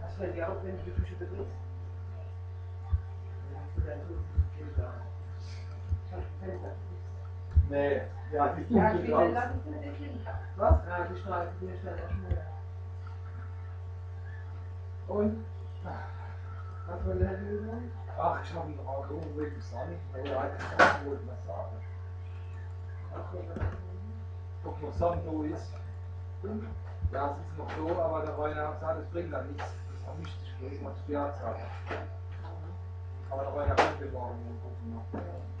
Das fällt dir auf, wenn du die betrittst. Dann hast du dein da. Schau, das Fenster. Nee, ja, die Ja, Küche ich raus. dem Kind. Was? Ja, die Straße, die ist dann Schmur. Und? Was will der Lösung? Ach, ich habe ihn noch angerufen wegen Sonny. Aber eigentlich das wollte man sagen. Was will der Ob noch Sonne da ist. Ja, es ist noch so, aber der Rainer hat gesagt, es bringt dann nichts. Das vermischt sich bloß mal zu der Zeit. Aber der kommt ja morgen gucken noch.